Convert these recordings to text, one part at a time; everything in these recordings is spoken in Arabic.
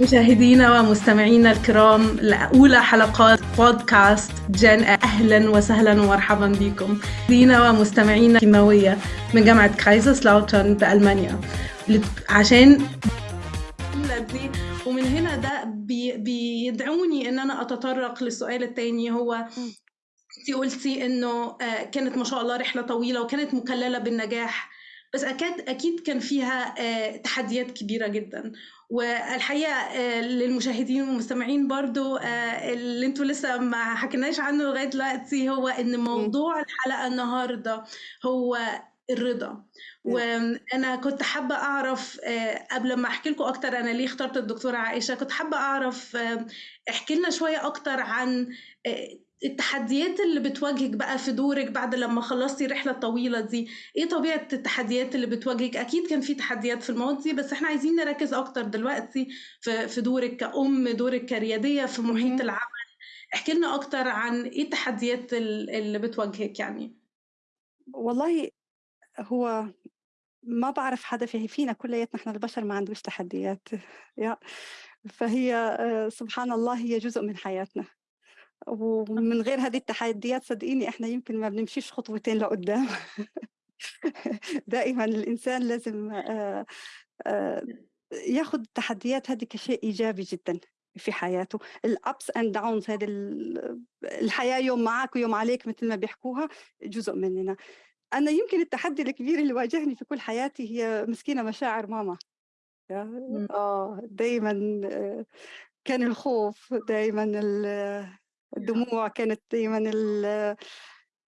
مشاهدينا ومستمعينا الكرام لأولى حلقات بودكاست جن أهلا وسهلا ومرحبا بكم. مشاهدينا ومستمعينا كيماوية من جامعة كايزرسلاوترن بألمانيا عشان دي ومن هنا ده بي بيدعوني إن أنا أتطرق للسؤال الثاني هو انت قلتي إنه كانت ما شاء الله رحلة طويلة وكانت مكللة بالنجاح. بس أكيد أكيد كان فيها تحديات كبيرة جدا. والحقيقة للمشاهدين والمستمعين برضو اللي أنتوا لسه ما حكيناش عنه لغاية دلوقتي هو إن موضوع الحلقة النهارده هو الرضا. وأنا كنت حابة أعرف قبل ما أحكي لكم أكتر أنا ليه اخترت الدكتورة عائشة؟ كنت حابة أعرف احكي لنا شوية أكتر عن التحديات اللي بتواجهك بقى في دورك بعد لما خلصتي الرحلة الطويلة دي. إيه طبيعة التحديات اللي بتواجهك؟ أكيد كان في تحديات في الماضي بس إحنا عايزين نركز أكتر دلوقتي في في دورك كأم دورك كرياديه في محيط العمل. احكي لنا أكتر عن إيه التحديات اللي بتواجهك يعني. والله هو ما بعرف حدا في فينا كلياتنا إحنا البشر ما عندوش تحديات يا فهي سبحان الله هي جزء من حياتنا. ومن غير هذه التحديات صدقيني إحنا يمكن ما بنمشيش خطوتين لقدام. دائما الإنسان لازم ياخذ التحديات هذه كشيء إيجابي جدا في حياته. الابس اند داونز هذه الحياة يوم معك ويوم عليك مثل ما بيحكوها جزء مننا. أنا يمكن التحدي الكبير اللي واجهني في كل حياتي هي مسكينة مشاعر ماما آه دائما كان الخوف دائما الدموع كانت دائما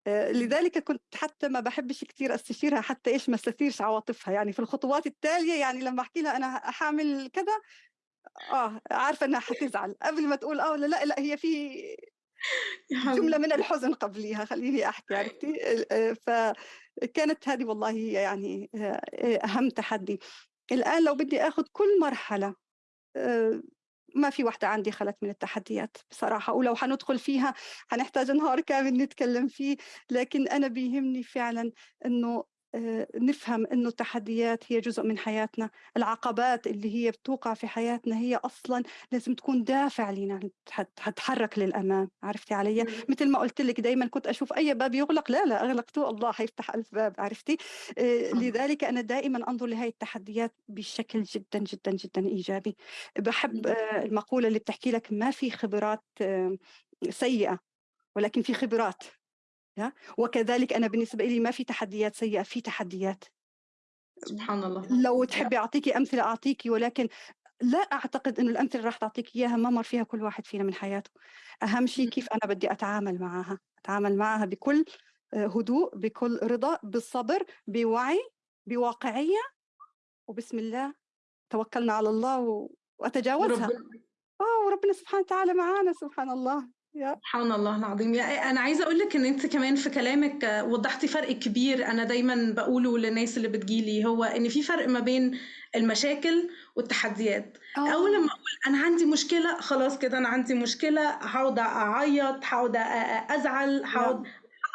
لذلك كنت حتى ما بحبش كثير أستشيرها حتى إيش ما استثيرش عواطفها. يعني في الخطوات التالية يعني لما أحكي لها أنا حامل كذا آه عارفة إنها حتزعل قبل ما تقول آه لأ لأ هي في جملة من الحزن قبليها خليني أحكي عرفتي؟ فكانت هذه والله يعني أهم تحدي. الآن لو بدي آخذ كل مرحلة ما في واحدة عندي خلت من التحديات بصراحة ولو حندخل فيها حنحتاج نهار كامل نتكلم فيه لكن أنا بيهمني فعلا أنه نفهم إنه التحديات هي جزء من حياتنا، العقبات اللي هي بتوقع في حياتنا هي أصلا لازم تكون دافع لنا تتحرك للأمام، عرفتي علي؟ مثل ما قلت لك دائما كنت أشوف أي باب يغلق لا لا أغلقته الله حيفتح ألف باب، عرفتي؟ لذلك أنا دائما أنظر لهي التحديات بشكل جدا جدا جدا إيجابي. بحب المقولة اللي بتحكي لك ما في خبرات سيئة ولكن في خبرات. وكذلك أنا بالنسبة لي ما في تحديات سيئة في تحديات. سبحان الله. لو تحبي أعطيكي أمثلة أعطيكي ولكن لا أعتقد أنه الأمثلة اللي راح تعطيك إياها ما مر فيها كل واحد فينا من حياته. أهم شيء كيف أنا بدي أتعامل معها. أتعامل معها بكل هدوء بكل رضا بالصبر بوعي بواقعية وبسم الله توكلنا على الله وأتجاوزها. آه وربنا سبحانه وتعالى معانا سبحان الله. سبحان الله العظيم. أنا عايزة أقول لك إن أنت كمان في كلامك وضحتي فرق كبير أنا دايما بقوله للناس اللي بتجيلي هو إن في فرق ما بين المشاكل والتحديات. أوه. أول لما أقول أنا عندي مشكلة خلاص كده أنا عندي مشكلة هقعد أعيط هقعد أزعل هقعد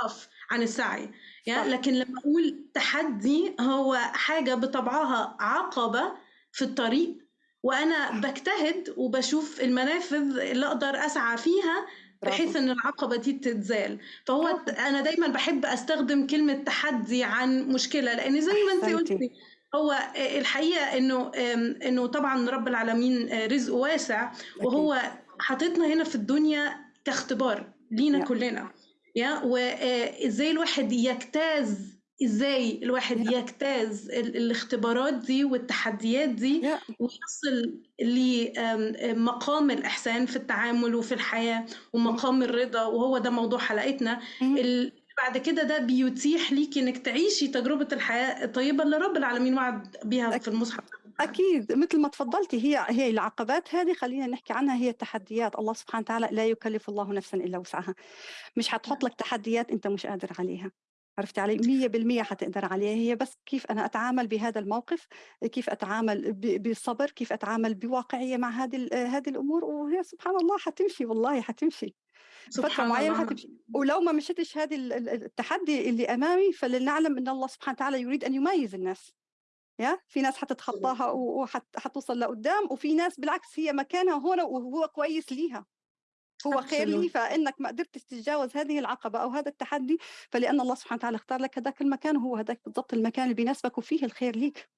أقف عن السعي. يعني لكن لما أقول تحدي هو حاجة بطبعها عقبة في الطريق وأنا بجتهد وبشوف المنافذ اللي أقدر أسعى فيها بحيث إن العقبة دي تتزال فهو برافو. أنا دايما بحب أستخدم كلمة تحدي عن مشكلة لأن زي ما انت قلتي هو الحقيقة إنه إنه طبعا رب العالمين رزقه واسع وهو حاططنا هنا في الدنيا كاختبار لينا كلنا يا. وازاي الواحد يجتاز إزاي الواحد yeah. يجتاز الاختبارات دي والتحديات دي yeah. ويصل لمقام الإحسان في التعامل وفي الحياة ومقام الرضا وهو ده موضوع حلقتنا. بعد كده ده بيتيح ليكي إنك تعيشي تجربة الحياة الطيبة اللي رب العالمين وعد بيها في المصحف أكيد مثل ما تفضلتي هي هي العقبات هذه خلينا نحكي عنها هي التحديات الله سبحانه وتعالى لا يكلف الله نفسا إلا وسعها مش حتحط لك تحديات أنت مش قادر عليها عرفتي علي؟ مية بالمية حتقدر عليها. هي بس كيف أنا أتعامل بهذا الموقف كيف أتعامل بالصبر كيف أتعامل بواقعية مع هذه هذه الأمور وهي سبحان الله حتمشي والله حتمشي. فترة معينة حتمشي. ولو ما مشيتش هذه التحدي اللي أمامي فلنعلم أن الله سبحانه وتعالى يريد أن يميز الناس. يا؟ في ناس حتتخطاها و وحت حتوصل لقدّام، وفي ناس بالعكس هي مكانها هون وهو كويس ليها، هو خير absolutely. فإنك ما قدرتش تتجاوز هذه العقبة أو هذا التحدي، فلأن الله سبحانه وتعالى اختار لك هداك المكان وهو هداك بالضبط المكان اللي بيناسبك وفيه الخير ليك.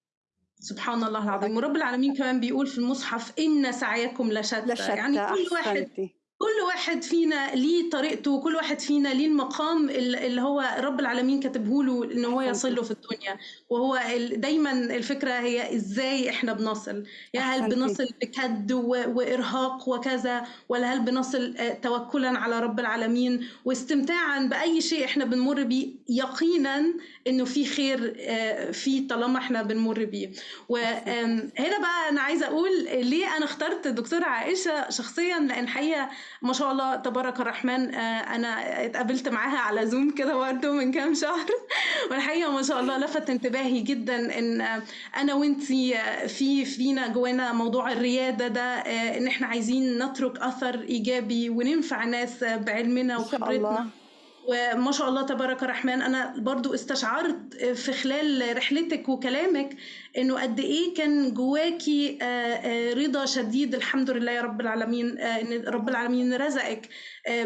سبحان الله العظيم ورب العالمين كمان بيقول في المصحف إن سعيكم لشتى لشتى يعني كل واحد. كل واحد فينا ليه طريقته وكل واحد فينا ليه المقام ال- اللي هو رب العالمين كاتبه له إن هو. يصل له في الدنيا. وهو دايما الفكرة هي إزاي إحنا بنصل. يا هل. بنصل بكد وإرهاق وكذا ولا هل بنصل آه، توكلا على رب العالمين؟ واستمتاعا بأي شيء إحنا بنمر بيه يقينا إنه في خير آه، فيه طالما إحنا بنمر بيه. وهنا بقى أنا عايزة أقول ليه أنا اخترت الدكتورة عائشة شخصيا لأن حقيقة ما شاء الله تبارك الرحمن آه، أنا اتقابلت معاها على زوم كده برضه من كام شهر والحقيقة ما شاء الله لفت انتباهي جدا إن أنا وإنتي في فينا جوانا موضوع الريادة ده آه، إن إحنا عايزين نترك أثر إيجابي وننفع ناس بعلمنا وخبرتنا. وما شاء الله تبارك الرحمن أنا برضو استشعرت في خلال رحلتك وكلامك إنه قد إيه كان جواكي آه، آه، رضا شديد الحمد لله يا رب العالمين آه، إن رب العالمين رزقك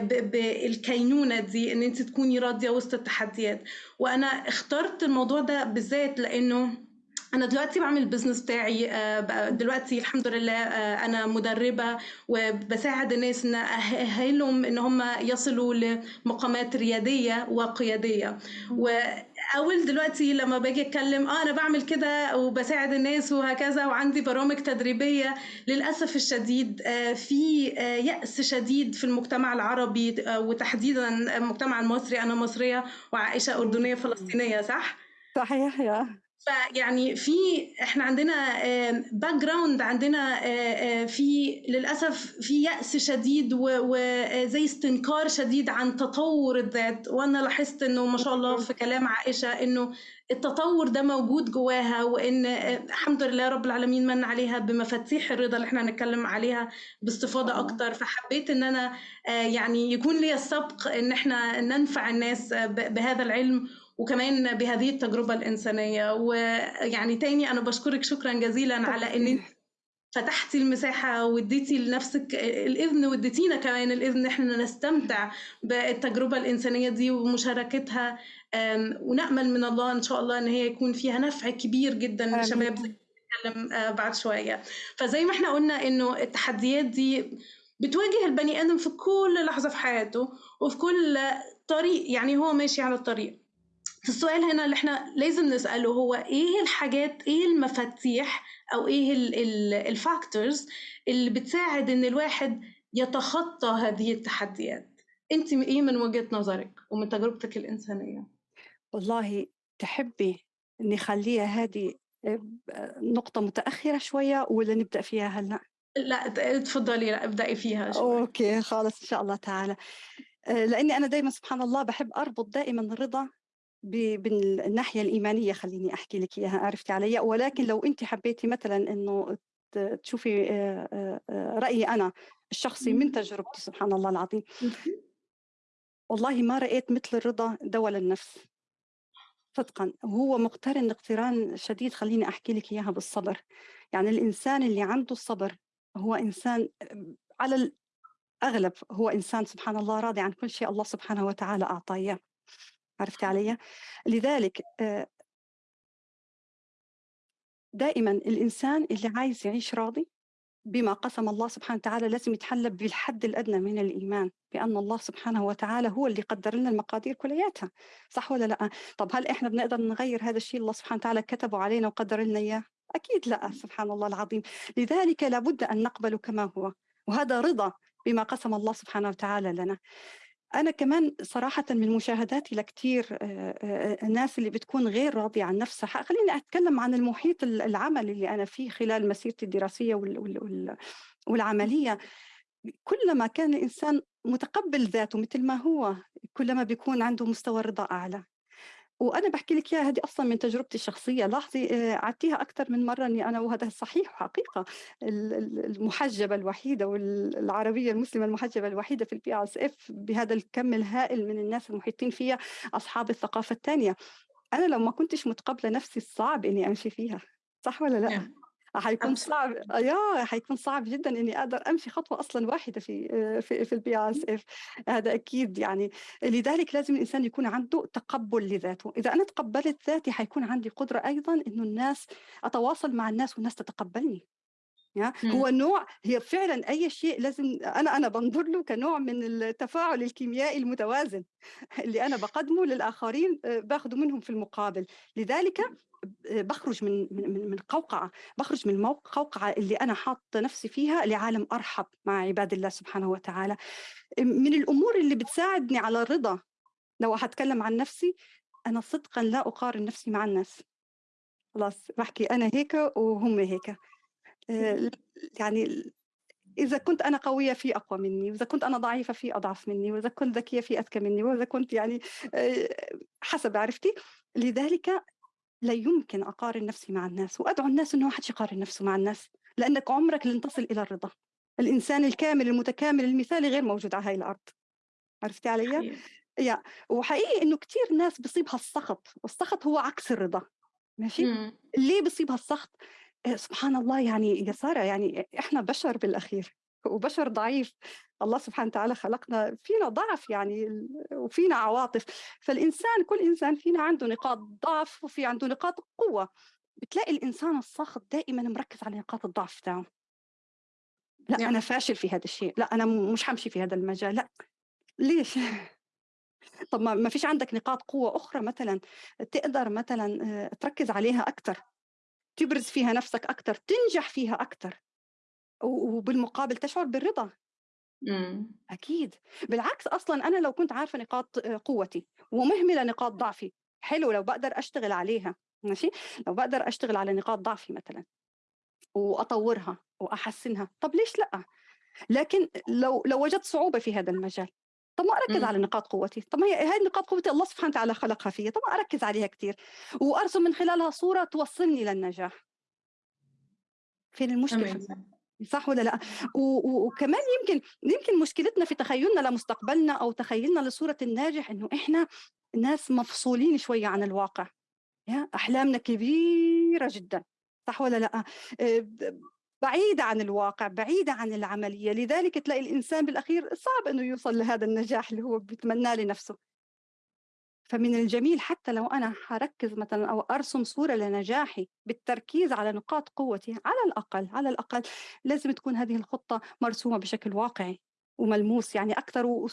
بالكينونة دي إن أنت تكوني راضية وسط التحديات. وأنا اخترت الموضوع ده بالذات لأنه أنا دلوقتي بعمل البيزنس بتاعي آه، دلوقتي الحمد لله آه، أنا مدربة وبساعد الناس إن اهلهم إن هم يصلوا لمقامات ريادية وقيادية. وأول دلوقتي لما باجي أتكلم آه أنا بعمل كده وبساعد الناس وهكذا وعندي برامج تدريبية للأسف الشديد آه، في يأس شديد في المجتمع العربي وتحديدا المجتمع المصري أنا مصرية وعائشة أردنية فلسطينية صح؟ صحيح يا. فيعني في إحنا عندنا background عندنا في للأسف في يأس شديد وزي استنكار شديد عن تطور الذات وأنا لاحظت إنه ما شاء الله في كلام عائشة إنه التطور ده موجود جواها وإن الحمد لله رب العالمين من عليها بمفاتيح الرضا اللي إحنا هنتكلم عليها باستفاضة الله. أكتر فحبيت إن أنا يعني يكون لي السبق إن إحنا ننفع الناس بهذا العلم وكمان بهذه التجربة الإنسانية. ويعني تاني أنا بشكرك شكرا جزيلا على أنت فتحتي المساحة واديتي لنفسك الإذن واديتينا كمان الإذن إن إحنا نستمتع بالتجربة الإنسانية دي ومشاركتها. أم، ونأمل من الله إن شاء الله إن هي يكون فيها نفع كبير جدا. لشباب هنتكلم آه، بعد شوية. فزي ما إحنا قلنا إنه التحديات دي بتواجه البني آدم في كل لحظة في حياته وفي كل طريق يعني هو ماشي على الطريق. السؤال هنا اللي إحنا لازم نسأله هو إيه الحاجات إيه المفاتيح أو إيه الفاكتورز اللي بتساعد إن الواحد يتخطى هذه التحديات؟ أنت إيه من وجهة نظرك ومن تجربتك الإنسانية؟ والله تحبي نخليها هذه نقطة متأخرة شوية ولا نبدأ فيها هلأ؟ لا اتفضلي لا ابدأي فيها شوي. أوكي خلاص إن شاء الله تعالى. آه، لأني أنا دايما سبحان الله بحب أربط دائما الرضا ب- بالناحية الإيمانية خليني أحكي لك إياها عرفتي علي؟ ولكن لو أنت حبيتي مثلا إنه ت- تشوفي آه، آه، آه، رأيي أنا الشخصي من تجربتي سبحان الله العظيم. والله ما رأيت مثل الرضا دواء للنفس. صدقا وهو مقترن اقتران شديد خليني أحكي لك إياها بالصبر. يعني الإنسان اللي عنده الصبر هو إنسان على الأغلب هو إنسان سبحان الله راضي عن كل شيء الله سبحانه وتعالى إياه. عرفت علي؟ لذلك دائما الإنسان اللي عايز يعيش راضي بما قسم الله سبحانه وتعالى لازم يتحلى بالحد الأدنى من الإيمان بأن الله سبحانه وتعالى هو اللي قدر لنا المقادير كلياتها صح ولا لأ؟ طب هل إحنا بنقدر نغير هذا الشيء الله سبحانه وتعالى كتبه علينا وقدر لنا إياه؟ أكيد لأ سبحان الله العظيم. لذلك لابد أن نقبل كما هو وهذا رضا بما قسم الله سبحانه وتعالى لنا. أنا كمان صراحة من مشاهداتي لكتير آه، آه، الناس اللي بتكون غير راضية عن نفسها. خليني أتكلم عن المحيط ال- العمل اللي أنا فيه خلال مسيرتي الدراسية وال- وال- وال- والعملية. كلما كان الإنسان متقبل ذاته مثل ما هو كلما بيكون عنده مستوى رضا أعلى. وأنا بحكي لك إياها هذه أصلا من تجربتي الشخصية. لاحظي آه، عدتيها أكثر من مرة إني أنا وهذا صحيح ال- المحجبة الوحيدة والعربية المسلمة المحجبة الوحيدة في ال BSF بهذا الكم الهائل من الناس المحيطين فيها أصحاب الثقافة الثانية. أنا لو ما كنتش متقبلة نفسي صعب إني أمشي فيها. صح والّا لأ؟ حيكون. صعب ياه! حيكون صعب جدًا إني أقدر أمشي خطوة أصلًا واحدة في آآ في في ال BSF هذا أكيد يعني، لذلك لازم الإنسان يكون عنده تقبُّل لذاته، إذا أنا تقبّلت ذاتي حيكون عندي قدرة أيضًا إنه الناس أتواصل مع الناس والناس تتقبّلني. يا هو. نوع هي فعلًا أي شيء لازم أنا أنا بانظُر له كنوع من التفاعل الكيميائي المتوازن اللي أنا باقدّمه للآخرين آآ باخده منهم في المقابل، لذلك ب باخرج من من من قوقعة، باخرج من القوقعة اللي أنا حاطة نفسي فيها لعالم أرحب مع عباد الله سبحانه وتعالى. من الأمور اللي بتساعدني على الرضا لو هاتكلم عن نفسي، أنا صدقًا لا أقارن نفسي مع الناس. خلاص باحكي أنا هيك وهم هيك. ل يعني إذا كنت أنا قوية في أقوى منّي، وإذا كنت أنا ضعيفة في أضعف منّي، وإذا كنت ذكية في أذكى منّي، وإذا كنت يعني آآ حسب عرفتِ؟ لذلك لا يمكن أقارن نفسي مع الناس، وأدعو الناس إنه ما حدش يقارن نفسه مع الناس، لأنك عمرك لن تصل إلى الرضا. الإنسان الكامل المتكامل المثالي غير موجود على هاي الأرض. عرفتِ عليَّ؟ حقيقي. يا وحقيقي إنه كتير ناس بيصيبها السخط، والسخط هو عكس الرضا، ماشي؟ إمم. ليه بيصيبها السخط؟ آآ سبحان الله يعني يا سارة يعني إحنا بشر بالأخير، وبشر ضعيف، الله سبحانه وتعالى خلقنا فينا ضعف يعني وفينا عواطف، فالإنسان كل إنسان فينا عنده نقاط ضعف وفي عنده نقاط قوة، بتلاقي الإنسان الساخط دائمًا مركّز على نقاط الضعف تاعه. لأ نعم. أنا فاشل في هذا الشيء، لأ أنا مش حامشي في هذا المجال، لأ، ليش؟ طب ما ما فيش عندك نقاط قوة أخرى مثلًا تقدر مثلًا آآ تركّز عليها أكتر، تبرز فيها نفسك أكتر، تنجح فيها أكتر، و وبالمقابل تشعر بالرضا. إمم. أكيد، بالعكس أصلًا أنا لو كنت عارفة نقاط آآ قوتي ومهملة نقاط ضعفي، حلو لو باقدر أشتغل عليها، ماشي؟ لو باقدر أشتغل على نقاط ضعفي مثلًا وأطوّرها وأحسّنها، طب ليش لأ؟ لكن لو لو وجدت صعوبة في هذا المجال، طب ما أركّز إمم. على نقاط قوتي، طب هي هاي نقاط قوتي الله سبحانه وتعالى خلقها فيّا، طب ما أركّز عليها كتير وأرسم من خلالها صورة توصّلني للنجاح. فين المشكلة؟ صح والّا لأ؟ و و وكمان يمكن يمكن مشكلتنا في تخيُّلنا لمستقبلنا أو تخيُّلنا لصورة الناجح إنه إحنا ناس مفصولين شوية عن الواقع، يا أحلامنا كبيرة جدًا، صح والّا لأ؟ آآ ب بعيدة عن الواقع، بعيدة عن العملية، لذلك تلاقي الإنسان بالأخير صعب إنه يوصل لهذا النجاح اللي هو بيتمناه لنفسه. فمن الجميل حتى لو أنا هاركّز مثلًا أو أرسم صورة لنجاحي بالتركيز على نقاط قوتي، على الأقل، على الأقل لازم تكون هذه الخطة مرسومة بشكل واقعي وملموس يعني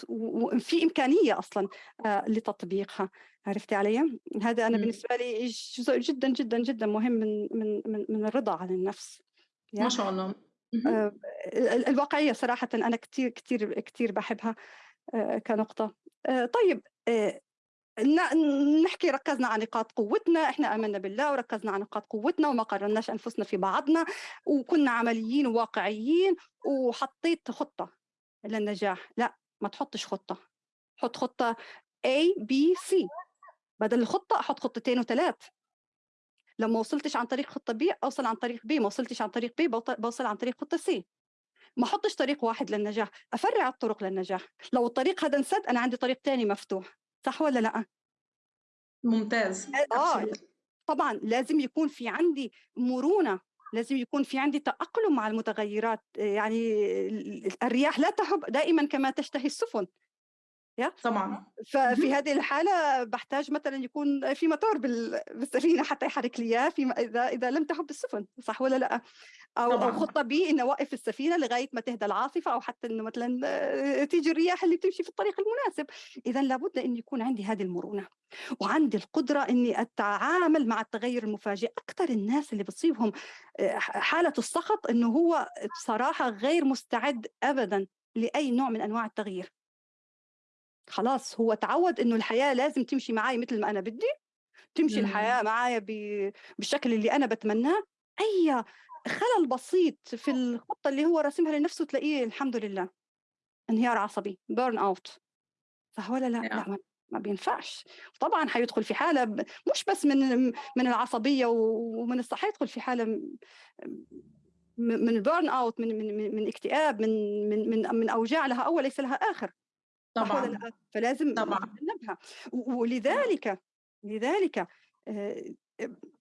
و وفي إمكانية أصلًا آآ لتطبيقها، عرفتِ علي؟ هذا أنا. بالنسبة لي جزء جدًا، جدًا، جدًا مهم من من من من الرضا عن النفس، ما يا شاء الله. ال الواقعية صراحةً أنا كتير، كتير، كتير باحبها آآ كنقطة. طيب نحكي ركّزنا على نقاط قوتنا، إحنا آمنا بالله وركّزنا على نقاط قوتنا وما قارناش أنفسنا في بعضنا، وكنا عمليين وواقعيين وحطيت خطة للنجاح، لأ ما تحطش خطة، حُط خطة A، B، C. بدل الخطة أحط خطتين و3 لو ما وصلتش عن طريق خطة B أوصل عن طريق B، ما وصلتش عن طريق B باوصل عن طريق خطة C. ما احطش طريق واحد للنجاح، أفرّع الطرق للنجاح، لو الطريق هذا انسد أنا عندي طريق تاني مفتوح، صح والّا لأ؟ ممتاز. آه، absolutely. طبعًا لازم يكون في عندي مرونة، لازم يكون في عندي تأقلم مع المتغيرات، آآ يعني ال الرياح لا تهب دائمًا كما تشتهي السفن، طبعًا. ففي. هذه الحالة باحتاج مثلًا يكون في موتور بال بالسفينة حتى يحرك لي إياه في إذا إذا لم تهب السفن، صح والّا لأ؟ أو أو طبعًا. خطة B إني أوقّف السفينة لغاية ما تهدى العاصفة أو حتى إنه مثلًا آآ تيجي الرياح اللي بتمشي في الطريق المناسب، إذًا لابد إن يكون عندي هذه المرونة، وعندي القدرة إني أتعامل مع التغيُّر المفاجئ، أكتر الناس اللي بتصيبهم ح حالة السخط إنه هو بصراحة غير مستعد أبدًا لأي نوع من أنواع التغيير. خلاص هو اتعوّد إنه الحياة لازم تمشي معاي متل ما أنا بدي، تمشي إمم. الحياة معايا ب بالشكل اللي أنا باتمناه، أي خلل بسيط في الخطة اللي هو راسمها لنفسه تلاقيه الحمد لله انهيار عصبي out صح والّا لأ؟ yeah. لأ ما ما بينفعش، طبعًا حيدخل في حالة ب مش بس من من العصبية ومن الص حيدخل في م من burn out من من من اكتئاب، من من من من أوجاع لها أول ليس لها آخر. طبعًا. فلازم طبعًا. نتجنبها، ولذلك لذلك آآ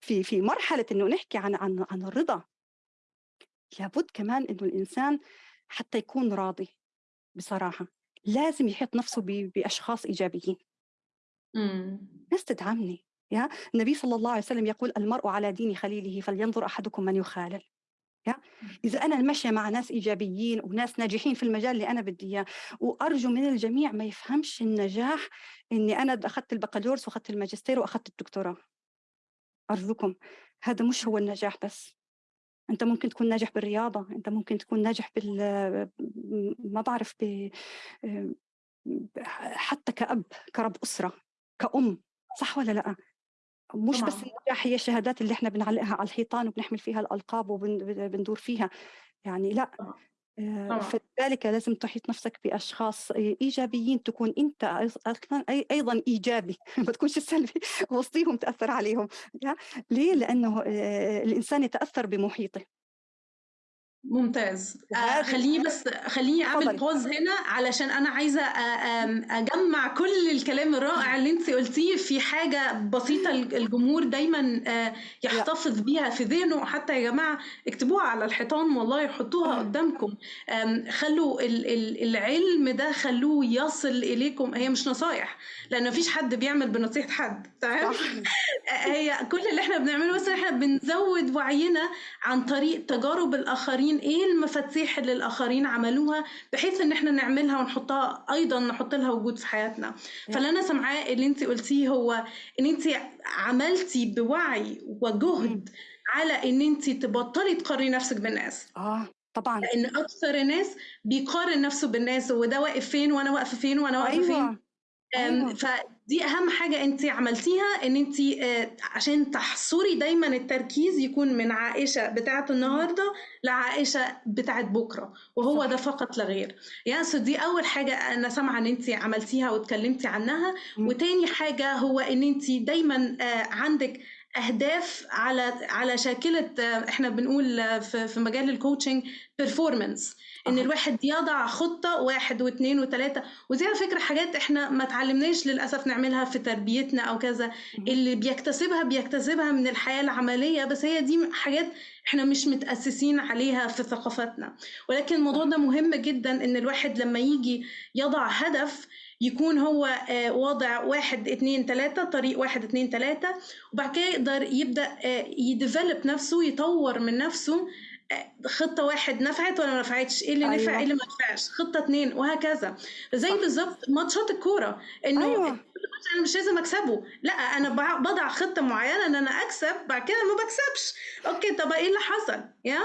في في مرحلة إنه نحكي عن عن عن الرضا لابد كمان إنه الإنسان حتى يكون راضي بصراحة. لازم يحيط نفسه ب- بأشخاص إيجابيين. إمم. ناس تدعمني يا؟ النبي صلى الله عليه وسلم يقول المرء على دين خليله فلينظر أحدكم من يخالل. إذا أنا ماشية مع ناس إيجابيين وناس ناجحين في المجال اللي أنا بدي إياه وأرجو من الجميع ما يفهمش النجاح إني أنا أخذت البكالوريوس وأخذت الماجستير وأخذت الدكتوراه. أرجوكم هذا مش هو النجاح بس. أنت ممكن تكون ناجح بالرياضة أنت ممكن تكون ناجح بال ما بعرف ب... حتى كأب كرب أسرة كأم صح ولا لأ؟ مش بس طبعًا. النجاح هي الشهادات اللي إحنا بنعلقها على الحيطان وبنحمل فيها الألقاب وبندور فيها يعني لأ طبعًا. آه، طبعًا. فلذلك لازم تحيط نفسك بأشخاص إيجابيين تكون أي- أيضا إيجابي ما تكونش سلبي وسطيهم تأثر عليهم؟ ليه؟ لأنه آه، الإنسان يتأثر بمحيطه ممتاز. آه خليني بس خليني أعمل. بوز هنا علشان أنا عايزة أم- أجمع كل الكلام الرائع اللي أنت قلتيه في حاجة بسيطة الجمهور دايما آه، يحتفظ بيها في ذهنه. حتى يا جماعة اكتبوها على الحيطان والله حطوها. قدامكم. خلوا ال- ال- العلم ده خلوه يصل إليكم. هي مش نصايح لأن مفيش حد بيعمل بنصيحة حد. تمام؟ هي كل اللي إحنا بنعمله بس إحنا بنزود وعينا عن طريق تجارب الآخرين. إيه المفاتيح اللي الآخرين عملوها بحيث إن إحنا نعملها ونحطها أيضا نحط لها وجود في حياتنا؟ فاللي أنا سامعاه اللي انت قلتيه هو إن انت عملتي بوعي وجهد على إن انت تبطلي تقارني نفسك بالناس. آه طبعا. لأن أكثر الناس بيقارن نفسه بالناس هو ده واقف فين وأنا واقفة فين وأنا واقفة فين؟ أيوة. أم، أيوة. فدي أهم حاجة انت عملتيها إن انت آه، عشان تحصري دايما التركيز يكون من عائشة بتاعة النهارده لعائشة بتاعة بكرة وهو صح. ده فقط لا غير سو دي أول حاجة أنا سامعة إن انت عملتيها واتكلمتي عنها. وتاني حاجة هو إن انت دايما آه، عندك أهداف على على شاكلة إحنا بنقول في في مجال ال coaching performance إن. الواحد يضع خطة واحد واثنين وثلاثه ودي على فكرة حاجات إحنا ما اتعلمناش للأسف نعملها في تربيتنا أو كذا. اللي بيكتسبها بيكتسبها من الحياة العملية. بس هي دي حاجات إحنا مش متأسسين عليها في ثقافتنا. ولكن الموضوع ده مهم جدا إن الواحد لما يجي يضع هدف يكون هو آه، واضع واحد اتنين تلاتة طريق واحد اتنين تلاتة وبعد كده يقدر يبدأ ي develop نفسه يطور من نفسه آه، خطة واحد نفعت ولا ما نفعتش إيه اللي نفع أيوة. إيه اللي ما نفعش خطة اتنين وهكذا زي. بالظبط ماتشات الكورة إنه أيوة. أنا مش لازم أكسبه لأ أنا بضع خطة معينة إن أنا أكسب بعد كده ما بكسبش okay طب إيه اللي حصل يا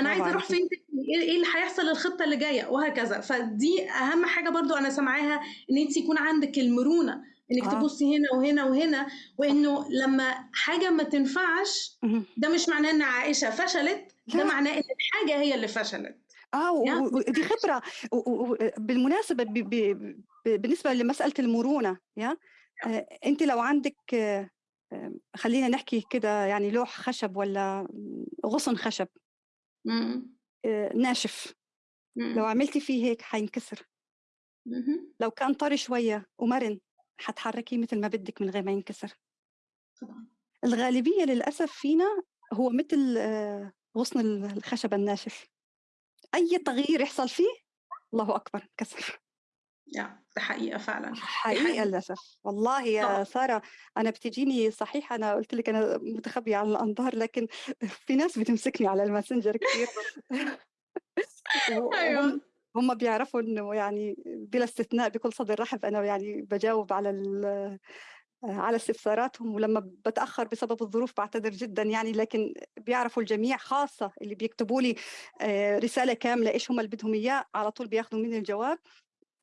أنا عايزة أروح. فين تاني؟ إيه إيه اللي هيحصل الخطة اللي جاية وهكذا فدي أهم حاجة برضو أنا سامعاها إن أنت يكون عندك المرونة إنك آه. تبصي هنا وهنا وهنا وإنه لما حاجة ما تنفعش. ده مش معناه ان عائشة فشلت ده. معناه إن الحاجة هي اللي فشلت آه ودي خبرة بالمناسبة ب- ب- ب- بالنسبة لمسألة المرونة يا آه، أنت لو عندك آه، آه، خلينا نحكي كده يعني لوح خشب ولا غصن خشب. آه، ناشف. مم. لو عملتي فيه هيك حينكسر. لو كان طري شوية ومرن حتحركيه مثل ما بدك من غير ما ينكسر. طبعا. الغالبية للأسف فينا هو مثل غصن الخشب الناشف. أي تغيير يحصل فيه الله أكبر كسر. يا ده حقيقة فعلا حقيقة للأسف. والله يا طبعاً. سارة أنا بتجيني صحيح أنا قلت لك أنا متخبية على الأنظار لكن في ناس بتمسكني على الماسنجر كثير وهم أيوه. هم بيعرفوا إنه يعني بلا استثناء بكل صدر رحب أنا يعني بجاوب على ال- على استفساراتهم ولما بتأخر بسبب الظروف بعتذر جدا يعني لكن بيعرفوا الجميع خاصة اللي بيكتبوا لي آه، رسالة كاملة إيش هم اللي بدهم إياه على طول بياخذوا مني الجواب. آه،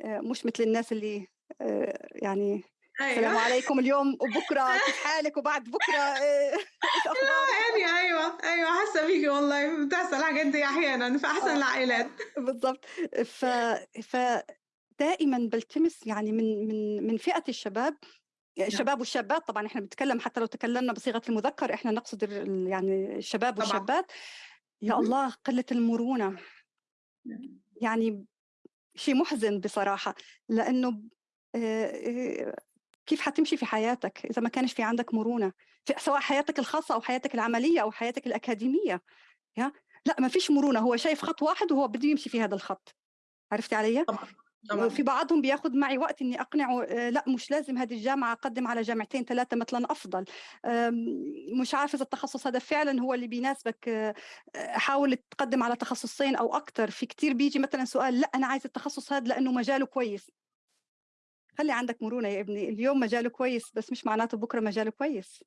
مش مثل الناس اللي آه، يعني السلام أيوه عليكم اليوم وبكرة كيف حالك وبعد بكرة آه، إيش أخبارك؟ يعني أيوه أيوه حاسه بيكي والله. بتحصل الحاجات دي أحيانا في أحسن آه. العائلات. بالضبط. ف ف دائما بلتمس يعني من من من فئة الشباب الشباب والشابات. طبعا إحنا بنتكلم حتى لو تكلمنا بصيغة المذكر إحنا نقصد يعني الشباب طبعاً. والشابات. يا مهم. الله قلة المرونة. يعني شيء محزن بصراحة لأنه آه، آه، كيف حتمشي في حياتك إذا ما كانش في عندك مرونة؟ في سواء حياتك الخاصة أو حياتك العملية أو حياتك الأكاديمية يا؟ لا ما فيش مرونة هو شايف خط واحد وهو بده يمشي في هذا الخط. عرفتي علي؟ طبعا. طبعا. في بعضهم بياخذ معي وقت إني أقنعه آه، لأ مش لازم هذه الجامعة أقدم على جامعتين ثلاثة مثلا أفضل. مش عارف إذا التخصص هذا فعلا هو اللي بيناسبك آه، آه، حاول تقدم على تخصصين أو أكثر في كتير بيجي مثلا سؤال لأ أنا عايز التخصص هذا لأنه مجاله كويس. خلي عندك مرونة يا ابني اليوم مجاله كويس بس مش معناته بكرة مجاله كويس.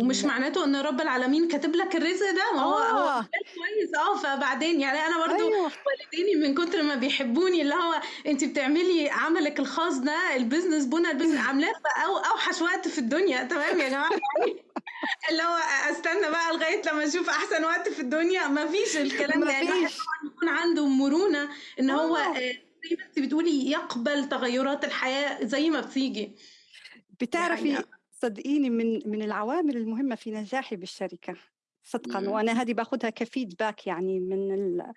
ومش معناته إن رب العالمين كاتب لك الرزق ده ما هو هو مجال كويس. آه فبعدين يعني أنا برضو أيوه. والديني من كتر ما بيحبوني اللي هو انت بتعملي عملك الخاص ده ال business بنا ال business عاملاه في أو أوحش وقت في الدنيا. تمام؟ يا جماعة؟ يعني اللي هو أستنى بقى لغاية لما أشوف أحسن وقت في الدنيا. ما فيش الكلام ده. يعني الواحد فيش طبعا يكون عنده مرونة إن هو آه. آه، زي ما انت بتقولي يقبل تغيرات الحياة زي ما بتيجي. بتعرفي حقيقه صدقيني من من العوامل المهمة في نجاحي بالشركة صدقا. مم. وأنا هذه باخذها كفيدباك يعني من ال-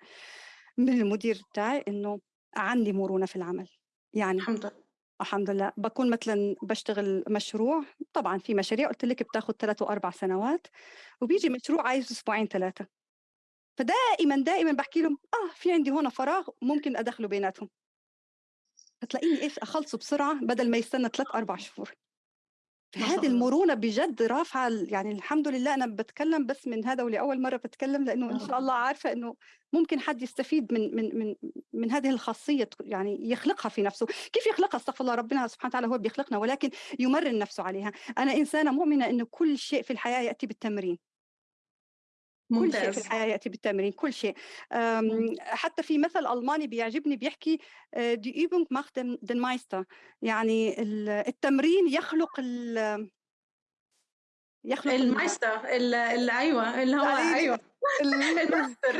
من المدير بتاعي إنه عندي مرونة في العمل. يعني الحمد لله الحمد لله. بكون مثلا بشتغل مشروع طبعا في مشاريع قلت لك بتاخذ ثلاث وأربع سنوات وبيجي مشروع عايز أسبوعين ثلاثة. فدائما دائما بحكي لهم آه في عندي هون فراغ ممكن أدخله بيناتهم. فتلاقيني إيش أخلصه بسرعة بدل ما يستنى ثلاث أربع شهور. فهذه الله. المرونة بجد رافعة ال- يعني الحمد لله أنا بتكلم بس من هذا ولأول مرة بتكلم لأنه إن شاء الله عارفة إنه ممكن حد يستفيد من من من من هذه الخاصية تك- يعني يخلقها في نفسه، كيف يخلقها؟ أستغفر الله ربنا سبحانه وتعالى هو بيخلقنا ولكن يمرن نفسه عليها، أنا إنسانة مؤمنة إنه كل شيء في الحياة يأتي بالتمرين، كل شيء في ممتاز. الحياة يأتي بالتمرين كل شيء. حتى في مثل ألماني بيعجبني بيحكي Übung macht den, den Meister? يعني ال- التمرين يخلق ال- يخلق ال- المايستر أيوه اللي هو أيوه.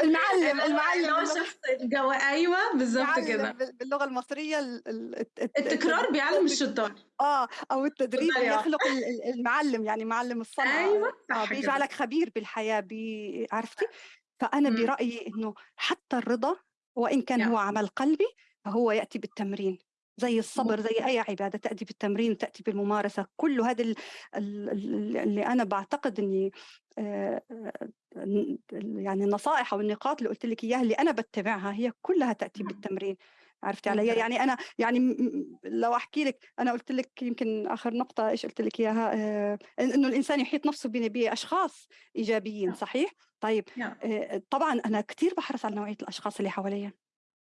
المعلم هو المعلم هو شخص الجو أيوه بالظبط كده. بال- باللغة المصرية ال- ال- الت- الت- التكرار بيعلم الشطار آه أو التدريب يخلق ال- ال- المعلم يعني معلم الصنعة. أيوه كده. بيجعلك خبير بالحياة بي عرفتي؟ فأنا مم. برأيي إنه حتى الرضا وإن كان هو يا عمل قلبي فهو يأتي بالتمرين. زي الصبر زي أي عبادة تأتي بالتمرين تأتي بالممارسة كل هذا ال- ال- ال- اللي أنا بعتقد إني آه، آه، يعني النصائح أو النقاط اللي قلت لك إياها اللي أنا بتبعها هي كلها تأتي مم. بالتمرين. عرفتي علي؟ يعني أنا يعني لو أحكي لك أنا قلت لك يمكن آخر نقطة إيش قلت لك إياها آه، إنه الإنسان يحيط نفسه ب- بأشخاص إيجابيين يا صحيح؟ طيب يا آه، طبعا أنا كثير بحرص على نوعية الأشخاص اللي حواليا.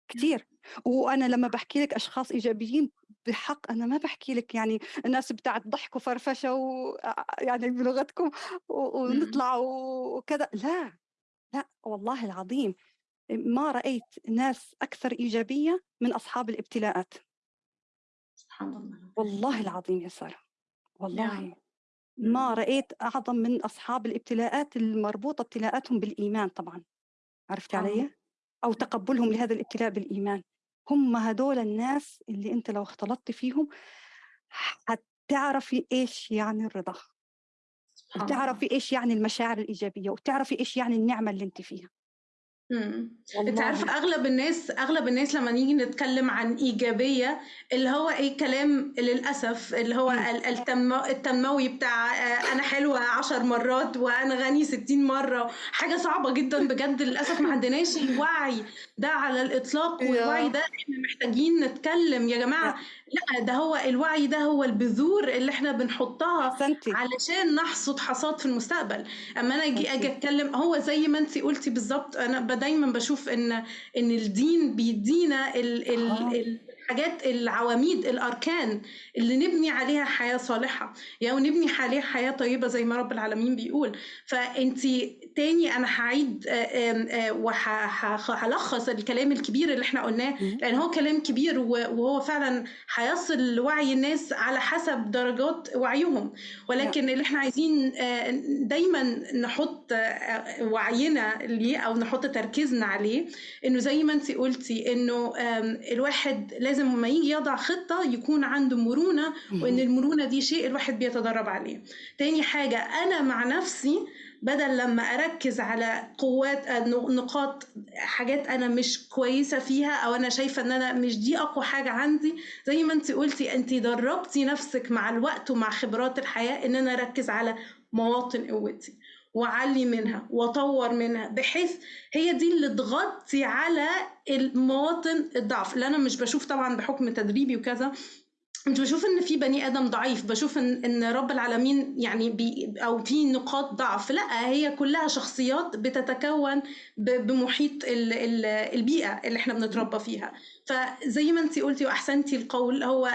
كتير. وأنا لما بحكي لك أشخاص إيجابيين بحق أنا ما بحكي لك يعني الناس بتاعت ضحك وفرفشة و يعني بلغتكم و- مم. ونطلع وكذا. لا لا والله العظيم ما رأيت ناس أكثر إيجابية من أصحاب الابتلاءات. سبحان الله والله العظيم يا سارة. يا والله. ما مم. رأيت أعظم من أصحاب الابتلاءات المربوطة ابتلاءاتهم بالإيمان طبعا. عرفتي الله علي؟ أو تقبلهم لهذا الابتلاء بالإيمان. هم هدول الناس اللي أنت لو اختلطت فيهم حتعرفي إيش يعني الرضا وتعرفي إيش يعني المشاعر الإيجابية وتعرفي إيش يعني النعمة اللي أنت فيها. مم. انت عارفة أغلب الناس أغلب الناس لما نيجي نتكلم عن إيجابية اللي هو إيه كلام للأسف اللي هو التنمو التنموي بتاع آه، أنا حلوة عشر مرات وأنا غني ستين مرة. حاجة صعبة جدا بجد للأسف ما عندناش الوعي ده على الإطلاق والوعي ده إحنا محتاجين نتكلم. يا جماعة لا ده هو الوعي ده هو البذور اللي إحنا بنحطها أحسنتي. علشان نحصد حصاد في المستقبل. أما أنا أجي أجي أتكلم هو زي ما انت قلتي بالظبط أنا دايما بشوف إن إن الدين بيدينا ال ال آه. ال- الحاجات العواميد الأركان اللي نبني عليها حياة صالحة يعني ونبني عليها حياة طيبة زي ما رب العالمين بيقول فانت تاني أنا هعيد وهلخص الكلام الكبير اللي إحنا قلناه. لأن هو كلام كبير وهو فعلا هيصل لوعي الناس على حسب درجات وعيهم ولكن اللي إحنا عايزين آه، دايما نحط آه، وعينا ليه أو نحط تركيزنا عليه إنه زي ما انت قلتي إنه الواحد لازم لما يجي يضع خطة يكون عنده مرونة وإن مم. المرونة دي شيء الواحد بيتدرب عليه تاني حاجة أنا مع نفسي بدل لمّا أركّز على قوات نقاط حاجات أنا مش كويسة فيها أو أنا شايفة إن أنا مش دي أقوى حاجة عندي، زي ما أنتِ قُلتِ أنتِ درّبتِ نَفْسِك مع الوقت ومع خبرات الحياة إن أنا أركّز على مواطن قوتي وأعلّي منها وأطوّر منها، بحيث هي دي اللي تغطي على المواطن الضعف، اللي أنا مش باشوف طبعًا بحُكم تدريبي وكذا، مش باشوف إن في بني آدم ضعيف، باشوف إن إن رب العالمين يعني بي أو في نقاط ضعف، لأ هي كلّها شخصيات بتتكوّن بمحيط ال ال البيئة اللي إحنا بنتربى فيها، فزي ما أنتِ قُلتِ وأحسنتِ القول هو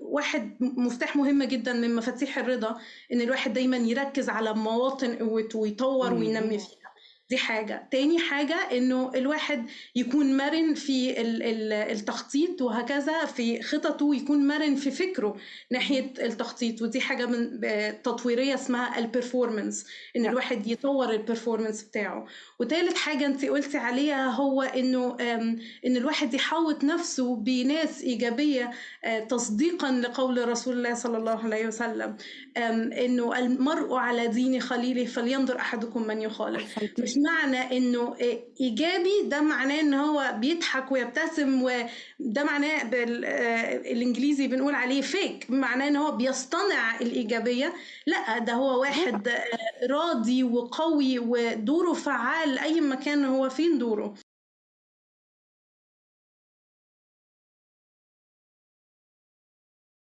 واحد مفتاح مهم جدًا من مفاتيح الرضا، إن الواحد دايمًا يركّز على مواطن قوته ويطوّر وينمّي. فيها، دي حاجة، تاني حاجة إنه الواحد يكون مَرِن في ال ال التخطيط وهكذا في خططه، ويكون مَرِن في فكره ناحية التخطيط، ودي حاجة من ب تطويرية اسمها الperformance إن لأ. الواحد يطوّر الperformance بتاعه، وتالت حاجة أنتِ قُلتِ عليها هو آمم إن الواحد يحوّط نَفْسه بناس إيجابية آآ تصديقًا لقول رسول الله صلى الله عليه وسلم، إنه المرء على دين خليله فلينظر أحدكم من يخالل، أحسنتِ. معنى إنه آآ إيجابي ده معناه إن هو بيضحك ويبتسم وده معناه بال آآ الإنجليزي بنقول عليه fake معناه إن هو بيصطنع الإيجابية، لأ ده هو. واحد آآ راضي وقوي ودوره فعّال أيًا ما كان هو فين دوره.